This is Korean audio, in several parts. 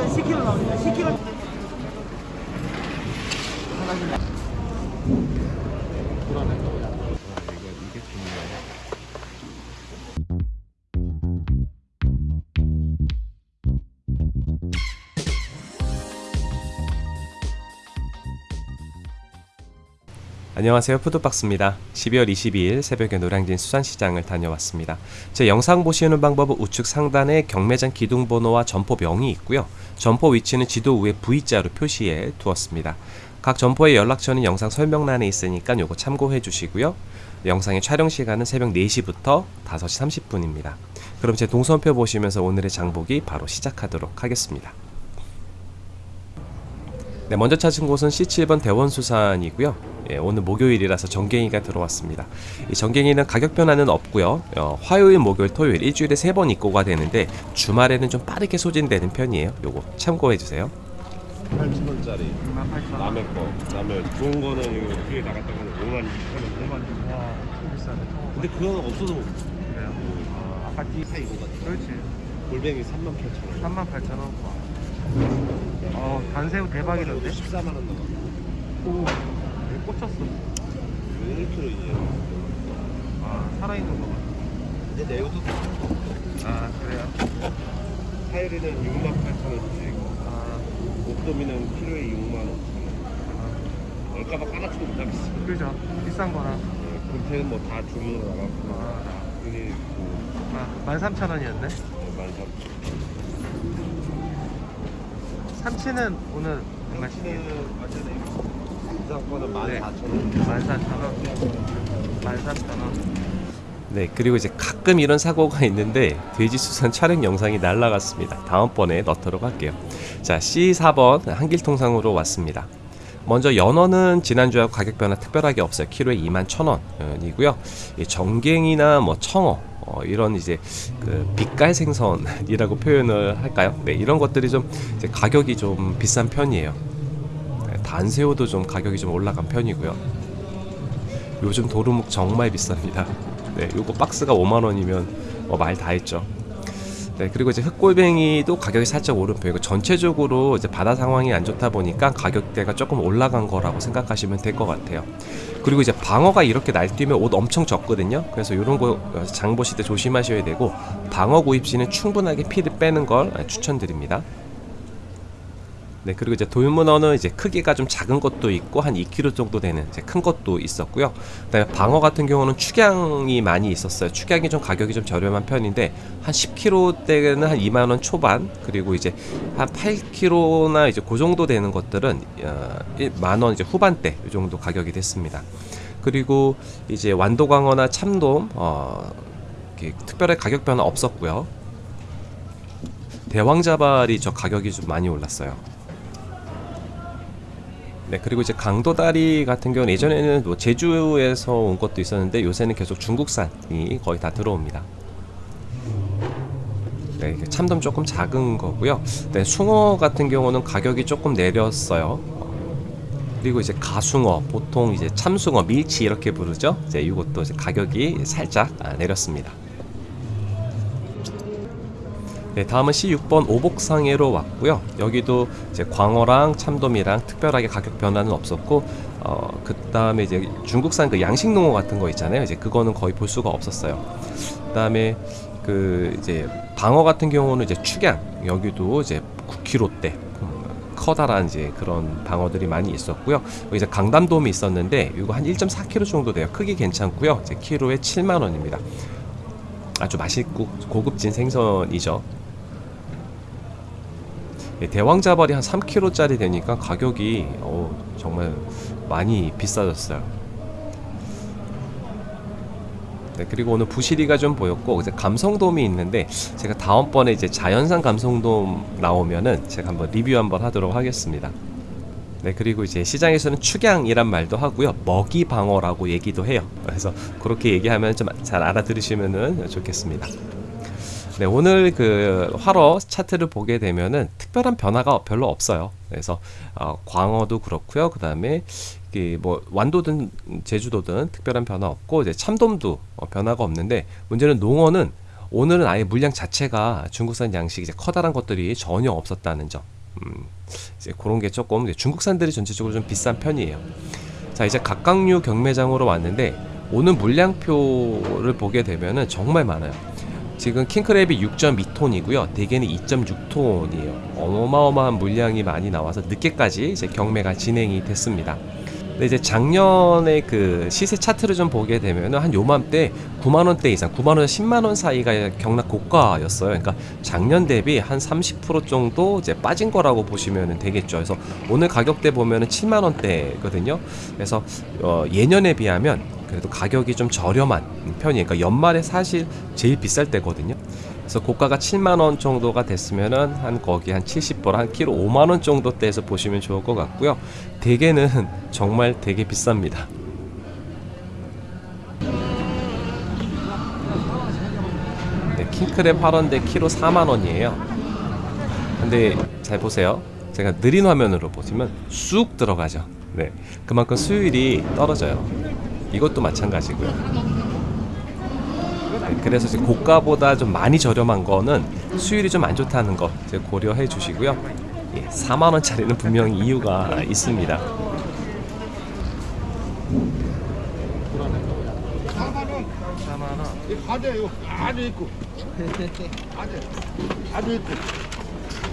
이건 10kg 나옵니다. 10kg. 안 녕하세요. 푸드박스입니다. 12월 22일 새벽에 노량진 수산시장을 다녀왔습니다. 제 영상 보시는 방법은 우측 상단에 경매장 기둥번호와 점포명이 있고요. 점포 위치는 지도 위에 V자로 표시해 두었습니다. 각 점포의 연락처는 영상 설명란에 있으니까 요거 참고해 주시고요. 영상의 촬영 시간은 새벽 4시부터 5시 30분입니다. 그럼 제 동선표 보시면서 오늘의 장보기 바로 시작하도록 하겠습니다 네, 먼저 찾은 곳은 C7번 대원수산이고요. 예, 오늘 목요일이라서 정갱이가 들어왔습니다. 이 정갱이는 가격 변화는 없고요. 어, 화요일, 목요일, 토요일 일주일에 세 번 입고가 되는데 주말에는 좀 빠르게 소진되는 편이에요. 요거 참고해 주세요. 8,000원짜리 남의 거 남의 좋은 거는 이거 뒤에 나갔다가는 5만 2천 원 5만 와 비싸네. 근데 그거는 없어도 못 그래요? 아, 아까 띠사 이거 같아 그렇지. 골뱅이 3만 8천 원 3만 8천 원. 어 단새우 대박이던데. 14만 원 나가 오 꽂혔어. 1kg 이제 아 살아있는 거 봐. 이제 내일도 아 그래요? 타이르는 6만 8천 원씩이고 아, 목도미는 키로에 6만 5천 원아 얼까봐 까나치도 못 하겠어 그죠? 비싼 거나. 금태는 뭐 다 주문으로 나갔고 아, 그아 13,000원이었네. 13,000원 삼치는 오늘 거는 네. 14,000원 14,000원. 13,000원. 네, 그리고 이제 가끔 이런 사고가 있는데 돼지 수산 촬영 영상이 날라갔습니다. 다음번에 넣도록 할게요. 자, C4번 한길통상으로 왔습니다. 먼저 연어는 지난주하고 가격 변화 특별하게 없어요. 키로에 2만 1,000원이고요. 정갱이나 뭐 청어 어, 이런 이제 그 빛깔 생선이라고 표현을 할까요? 네, 이런 것들이 좀 가격이 좀 비싼 편이에요. 네, 단새우도 좀 가격이 좀 올라간 편이고요. 요즘 도루묵 정말 비쌉니다. 네, 요거 박스가 5만 원이면 뭐말다 했죠. 네, 그리고 이제 흑골뱅이도 가격이 살짝 오른 편이고 전체적으로 이제 바다 상황이 안 좋다 보니까 가격대가 조금 올라간 거라고 생각하시면 될 것 같아요. 그리고 이제 방어가 이렇게 날뛰면 옷 엄청 적거든요. 그래서 이런 거 장 보실 때 조심하셔야 되고 방어 구입 시는 충분하게 피를 빼는 걸 추천드립니다. 네, 그리고 이제 돌문어는 이제 크기가 좀 작은 것도 있고 한 2kg 정도 되는 이제 큰 것도 있었고요. 그다음에 방어 같은 경우는 축양이 많이 있었어요. 축양이 좀 가격이 좀 저렴한 편인데 한 10kg대는 한 2만 원 초반 그리고 이제 한 8kg나 이제 그 정도 되는 것들은 어, 만원 이제 후반대 이 정도 가격이 됐습니다. 그리고 이제 완도광어나 참돔 어, 특별히 가격 변화 없었고요. 대왕자발이 저 가격이 좀 많이 올랐어요. 네 그리고 이제 강도다리 같은 경우는 예전에는 뭐 제주에서 온 것도 있었는데 요새는 계속 중국산이 거의 다 들어옵니다. 네 참돔 조금 작은 거고요. 네 숭어 같은 경우는 가격이 조금 내렸어요. 그리고 이제 가숭어 보통 이제 참숭어 밀치 이렇게 부르죠. 이제 이것도 이제 가격이 살짝 아, 내렸습니다. 네, 다음은 C6번 오복상해로 왔고요. 여기도 이제 광어랑 참돔이랑 특별하게 가격 변화는 없었고, 어, 그 다음에 이제 중국산 그 양식농어 같은 거 있잖아요. 이제 그거는 거의 볼 수가 없었어요. 그 다음에 그 이제 방어 같은 경우는 이제 축양 여기도 이제 9kg대 커다란 이제 그런 방어들이 많이 있었고요. 이제 강담돔이 있었는데 이거 한 1.4kg 정도 돼요. 크기 괜찮고요. 이제 키로에 7만 원입니다. 아주 맛있고 고급진 생선이죠. 예, 대왕자발이 한 3kg짜리 되니까 가격이 어, 정말 많이 비싸졌어요. 네, 그리고 오늘 부시리가 좀 보였고 이제 감성돔이 있는데 제가 다음번에 이제 자연산 감성돔 나오면은 제가 한번 리뷰 한번 하도록 하겠습니다. 네 그리고 이제 시장에서는 축양이란 말도 하고요 먹이 방어라고 얘기도 해요. 그래서 그렇게 얘기하면 좀 잘 알아들으시면은 좋겠습니다. 네, 오늘 그 활어 차트를 보게 되면은 특별한 변화가 별로 없어요. 그래서 어, 광어도 그렇고요. 그다음에 이게 뭐 완도든 제주도든 특별한 변화 없고 이제 참돔도 어, 변화가 없는데 문제는 농어는 오늘은 아예 물량 자체가 중국산 양식 이제 커다란 것들이 전혀 없었다는 점. 음, 이제 그런 게 조금 중국산들이 전체적으로 좀 비싼 편이에요. 자 이제 각각류 경매장으로 왔는데 오늘 물량표를 보게 되면은 정말 많아요. 지금 킹크랩이 6.2톤이고요. 대게는 2.6톤이에요. 어마어마한 물량이 많이 나와서 늦게까지 이제 경매가 진행이 됐습니다. 근데 이제 작년에 그 시세 차트를 좀 보게 되면은 한 요맘때 9만 원대 이상, 9만 원, 10만 원 사이가 경락 고가였어요. 그러니까 작년 대비 한 30% 정도 이제 빠진 거라고 보시면 되겠죠. 그래서 오늘 가격대 보면 은 7만 원대거든요. 그래서 어, 예년에 비하면 그래도 가격이 좀 저렴한 편이에요. 그러니까 연말에 사실 제일 비쌀 때거든요. 그래서 고가가 7만 원 정도가 됐으면은 한 거기 한 70불 한 키로 5만 원 정도 대에서 보시면 좋을 것 같고요. 대게는 정말 되게 비쌉니다. 네, 킹크랩 활원대 키로 4만 원이에요. 근데 잘 보세요. 제가 느린 화면으로 보시면 쑥 들어가죠. 네, 그만큼 수율이 떨어져요. 이것도 마찬가지고요. 네, 그래서 이제 고가보다 좀 많이 저렴한 거는 수율이 좀 안 좋다는 거 고려해 주시고요. 예, 4만 원짜리는 분명히 이유가 있습니다. 4만 원. 이 과자 이거 아주 있고 아주 있고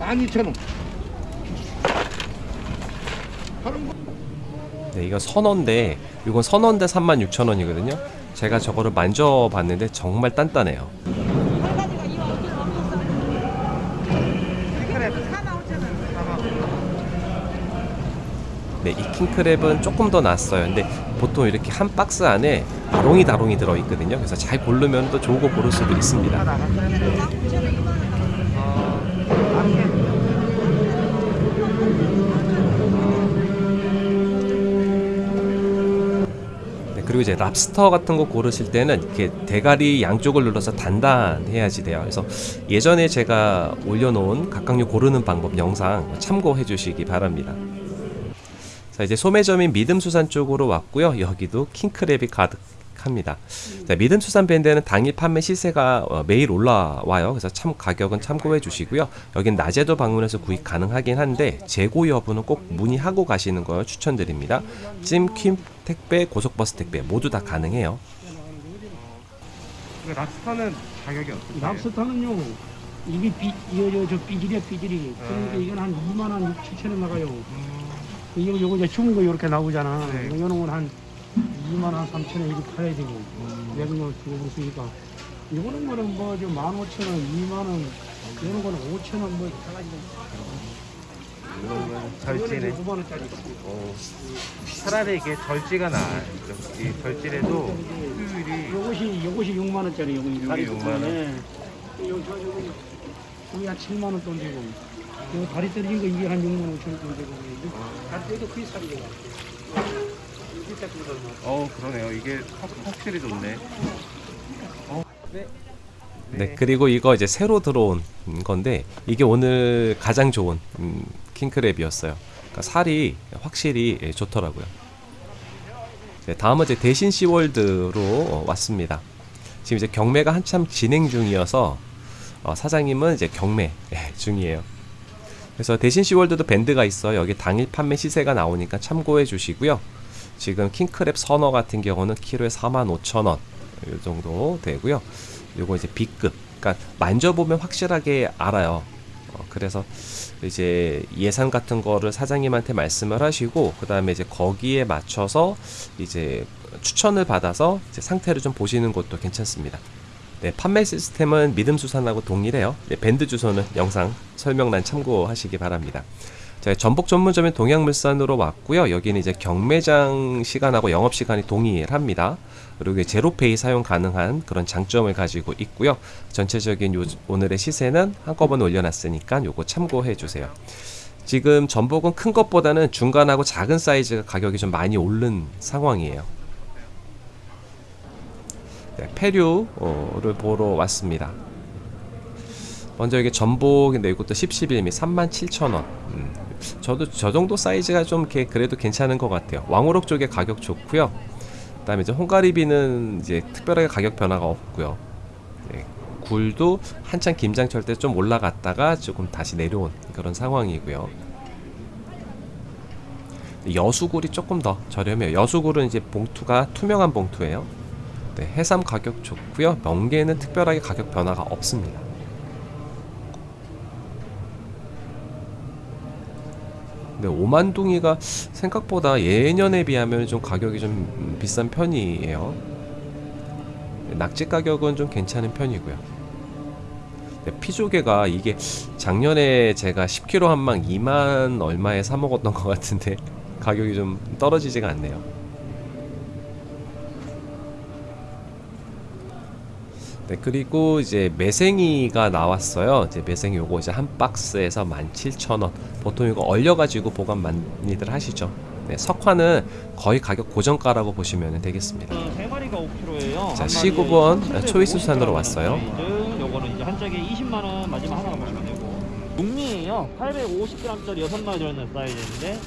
12,000원 다른 거 네, 이거 선원데 이건 선원데 36,000원이거든요. 제가 저거를 만져봤는데 정말 단단해요. 킹크랩 4만 5천 네, 이 킹크랩은 조금 더 낫어요. 근데 보통 이렇게 한 박스 안에 다롱이 다롱이 들어 있거든요. 그래서 잘 고르면 또 좋은 거 고를 수도 다 있습니다. 그리고 이제 랍스터 같은 거 고르실 때는 이렇게 대가리 양쪽을 눌러서 단단해야지 돼요. 그래서 예전에 제가 올려놓은 각각류 고르는 방법 영상 참고해 주시기 바랍니다. 자 이제 소매점인 믿음수산 쪽으로 왔고요. 여기도 킹크랩이 가득합니다. 자, 믿음수산 밴드는 당일 판매 시세가 어, 매일 올라와요. 그래서 참 가격은 참고해 주시고요. 여긴 낮에도 방문해서 구입 가능하긴 한데 재고 여부는 꼭 문의하고 가시는 걸 추천드립니다. 찜, 퀸 택배, 고속버스 택배 모두 다 가능해요. 그 랍스터는 가격이 어떻게? 랍스터는요 이게 비, 이거 저, 저 삐질이야 삐질이. 그러니까 이건 한 2만 원 6, 7천 원 나가요. 이거 요거 이제 죽은 거 이렇게 나오잖아. 네. 이거 요는 한 2만 원 3천 원 이렇게 팔아야 되고. 내가 뭐 주고 있으니까. 이거는 거는 뭐저 1만 5천 원 2만 원. 이런 거는 5천 원뭐 절지네. 9만 원짜리 어, 차라리 이게 절지가 나아요. 이 절지래도 수율이 요것이 요것이 6만 원짜리 요거 요게 다리 6만 네. 요 저, 저거 여기 한 7만 원돈 되고 요 다리 떨어진 거 이게 한 6만 5천 원 되고 다리 떨어도 크게 살이가 어 그러네요. 이게 확, 확실히 좋네. 네, 그리고 이거 이제 새로 들어온 건데 이게 오늘 가장 좋은 음, 킹크랩이었어요. 그러니까 살이 확실히 예, 좋더라고요. 네, 다음은 이제 대신 시월드로 어, 왔습니다. 지금 이제 경매가 한참 진행 중이어서 어, 사장님은 이제 경매 예, 중이에요. 그래서 대신 시월드도 밴드가 있어 여기 당일 판매 시세가 나오니까 참고해 주시고요. 지금 킹크랩 선어 같은 경우는 키로에 45,000원 이 정도 되고요. 요거 이제 B급. 그러니까 만져보면 확실하게 알아요. 어, 그래서 이제 예산 같은 거를 사장님한테 말씀을 하시고 그 다음에 이제 거기에 맞춰서 이제 추천을 받아서 이제 상태를 좀 보시는 것도 괜찮습니다. 네, 판매 시스템은 믿음수산하고 동일해요. 네, 밴드 주소는 영상 설명란 참고하시기 바랍니다. 자, 전복 전문점인 동양물산으로 왔고요. 여기는 이제 경매장 시간하고 영업 시간이 동일합니다. 그리고 제로페이 사용 가능한 그런 장점을 가지고 있고요. 전체적인 요, 오늘의 시세는 한꺼번에 올려놨으니까 요거 참고해 주세요. 지금 전복은 큰 것보다는 중간하고 작은 사이즈가 가격이 좀 많이 오른 상황이에요. 네, 페류를 보러 왔습니다. 먼저 이게 전복인데 이것도 10, 11미 37,000원. 음, 저도 저 정도 사이즈가 좀 그래도 괜찮은 것 같아요. 왕우럭 쪽에 가격 좋고요. 그 다음에 이제 홍가리비는 이제 특별하게 가격 변화가 없고요. 네, 굴도 한창 김장철 때 좀 올라갔다가 조금 다시 내려온 그런 상황이고요. 여수굴이 조금 더 저렴해요. 여수굴은 이제 봉투가 투명한 봉투예요. 네, 해삼 가격 좋고요. 멍게는 특별하게 가격 변화가 없습니다. 근데 오만둥이가 생각보다 예년에 비하면 좀 가격이 좀 비싼 편이에요. 낙지 가격은 좀 괜찮은 편이고요. 네, 피조개가 이게 작년에 제가 10kg 한 망 2만 얼마에 사 먹었던 것 같은데 가격이 좀 떨어지지가 않네요. 네, 그리고 이제 매생이가 나왔어요. 이제 매생이 요거 이제 한 박스에서 17,000원. 보통 이거 얼려가지고 보관 많이들 하시죠. 네, 석화는 거의 가격 고정가라고 보시면 되겠습니다. 세 마리가 5kg예요. 자, C9번 초이스 수산으로 왔어요. 요거는 이제 한 짝에 20만 원 마지막 하나 보시면 되고. 육미예요. 850g짜리 6마리 들어있는 사이즈인데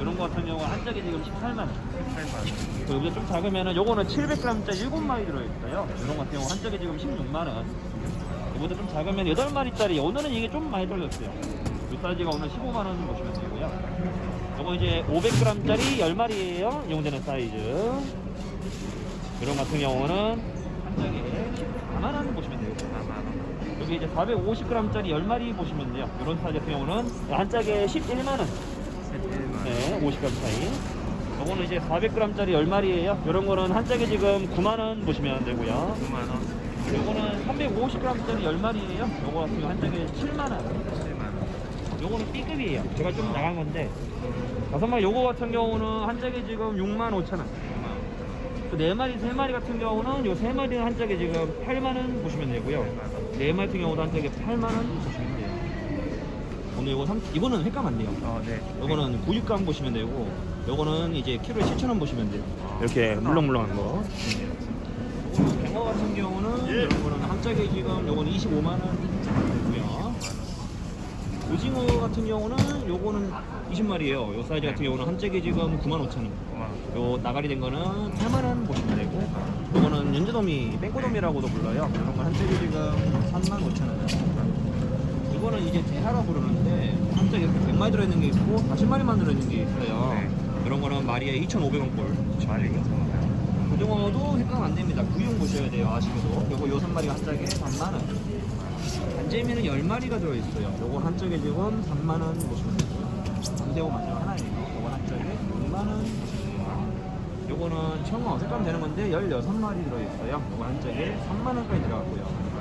이런 거 같은 경우 한 짝에 지금 18만 원. 18만 원. 여기서 좀 작으면은 요거는 700g짜리 7마리 들어있어요. 이런 거 같은 경우 한 짝에 지금 16만 원. 이보다 좀 작으면 8마리짜리 오늘은 이게 좀 많이 떨어졌어요. 이 사이즈가 오늘 15만 원 보시면 되고요. 요거 이제 500g짜리 10마리예요. 이용되는 사이즈. 이런 같은 경우는 한 짝에 4만 원 보시면 되고 4만 원. 여기 이제 450g짜리 10마리 보시면 돼요. 이런 사이즈 같은 경우는 한 짝에 11만 원. 네, 50g 차이. 요거는 이제 400g짜리 10마리예요. 이런 거는 한 짝에 지금 9만 원 보시면 되고요. 9만 원. 요거는 350g짜리 10마리예요. 요거 같은 경우 한 짝에 7만 원. 7만 원. 요거는 B급이에요. 제가 좀 나간 건데 다섯 마리 요거 같은 경우는 한 짝에 지금 6만 5천 원. 네 마리, 세 마리 같은 경우는 요세 마리는 한 짝에 지금 8만 원 보시면 되고요. 네 마리 같은 경우도 한 짝에 8만 원 보시면 오늘 요거 삼, 이거는 횟감 안 돼요. 어, 네. 요거는 9육감 보시면 되고, 요거는 이제 키로에 7천 원 보시면 돼요. 이렇게 물렁물렁한 거. 요거는 갱어 같은 경우는 이런 거는 한 짝에 지금 요거는 25만 원 되고요. 오징어 같은 경우는 요거는 20마리예요. 요 사이즈 같은 경우는 한 짝에 지금 9만 5천 원. 요 나가리 된 거는 8만 원 보시면 되고 요거는 연제도미 뺑꼬도미라고도 불러요 이런 건한 짝에 지금 3만 5천 원 이거는 이제 대하라 부르는 데한 짝에 이렇게 100마리 들어있는 게 있고 40마리만 들어있는 게 있어요. 네. 이런 거는 마리에 2,500원 꼴. 말이 고등어도 헷갈안 됩니다. 구용 보셔야 돼요 아시게도 요거 요 3마리가 한 짝에 3만 원. 간재미는 10마리가 들어있어요. 요거 한 짝에 지금 3만 원 보시면 되고요. 감대호 마지막 하나예요. 요거 한 짝에 6만 원. 보시면 돼요 요거는 청어 색감 되는 건데 16마리 들어있어요. 요거 한 짝에 3만원까지 들어갔고요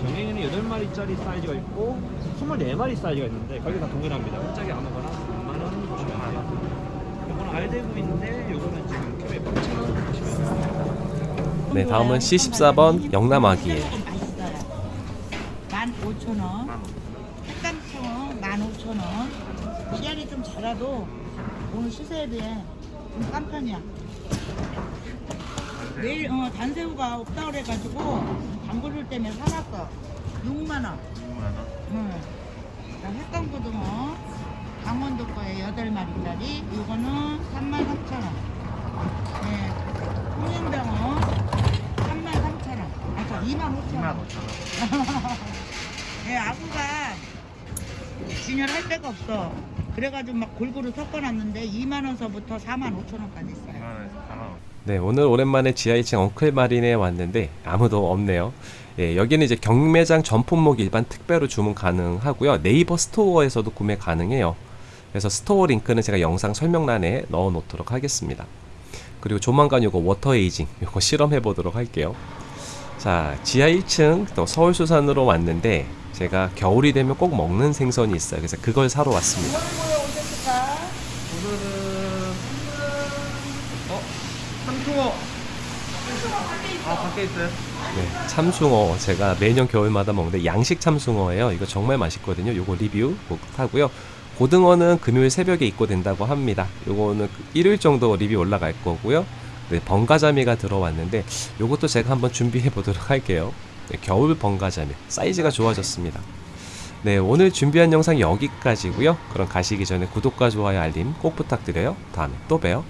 정갱이는 8마리짜리 사이즈가 있고 24마리 사이즈가 있는데 가격이 다 동일합니다 한 짝에 아무거나 3만원 보시면 돼요 요거는 알대구인데 요거는 지금 키로에 8,000원 보시면 돼요 네, 다음은 C14번 영남아기예요. 맛있어요. 15,000원. 흑감청어 15,000원. 씨알이 좀 자라도 오늘 시세에 비해 좀싼 편이야. 내일 어, 단새우가 없다 그래가지고 담그를 때문에 사놨어. 6만 원. 6만 원. 응. 흑감고등어 강원도 거에 8마리짜리 이거는 33,000원. 네. 홍연병어 33,000원. 아, 저 25,000원. 2만 5천 원. 네, 아구가 진열할 데가 없어. 그래가지고 막 골고루 섞어놨는데 2만 원서부터 4만 5천 원까지 2만 있어요. 원에서 4만 원. 네, 오늘 오랜만에 지하 2층 엉클 마린에 왔는데 아무도 없네요. 예, 여기는 이제 경매장 전품목 일반 특배로 주문 가능하고요. 네이버 스토어에서도 구매 가능해요. 그래서 store 링크는 제가 영상 설명란에 넣어 놓도록 하겠습니다. 그리고 조만간 요거 water aging 요거 실험해 보도록 할게요. 자, 지하 1층 또 서울 수산으로 왔는데 제가 겨울이 되면 꼭 먹는 생선이 있어요. 그래서 그걸 사러 왔습니다. 네, 참숭어 제가 매년 겨울마다 먹는데 양식 참숭어예요. 이거 정말 맛있거든요. 요거 리뷰 꼭 하고요. 고등어는 금요일 새벽에 입고된다고 합니다. 요거는 그 일요일 정도 리뷰 올라갈 거고요. 네, 번가자미가 들어왔는데 요것도 제가 한번 준비해 보도록 할게요. 네, 겨울 번가자미 사이즈가 좋아졌습니다. 네, 오늘 준비한 영상 여기까지고요. 그럼 가시기 전에 구독과 좋아요 알림 꼭 부탁드려요. 다음에 또 봬요.